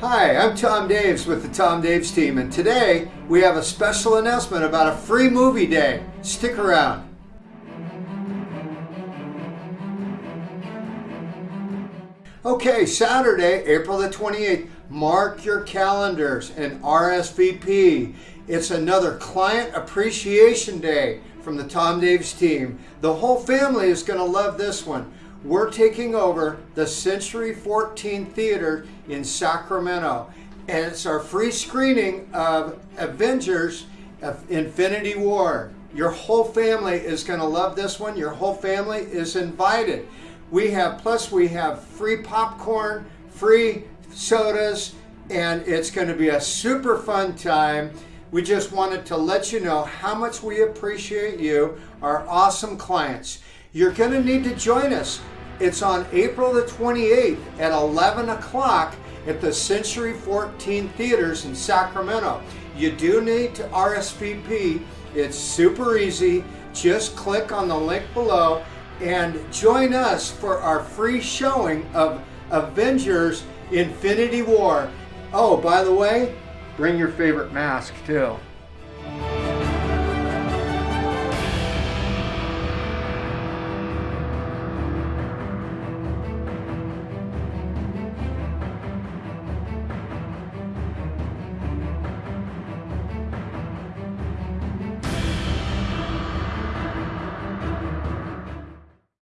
Hi, I'm Tom Daves with the Tom Daves team, and today we have a special announcement about a free movie day. Stick around. Okay, Saturday, April the 28th, mark your calendars and RSVP. It's another Client Appreciation Day from the Tom Daves team. The whole family is going to love this one. We're taking over the Century 14 Theater in Sacramento, and it's our free screening of Avengers of Infinity War. Your whole family is going to love this one. Your whole family is invited. We have, plus we have free popcorn, free sodas, and it's going to be a super fun time. We just wanted to let you know how much we appreciate you, our awesome clients. You're going to need to join us. It's on April the 28th at 11 o'clock at the Century 14 Theaters in Sacramento. You do need to RSVP. It's super easy. Just click on the link below and join us for our free showing of Avengers Infinity War. Oh, by the way, bring your favorite mask too.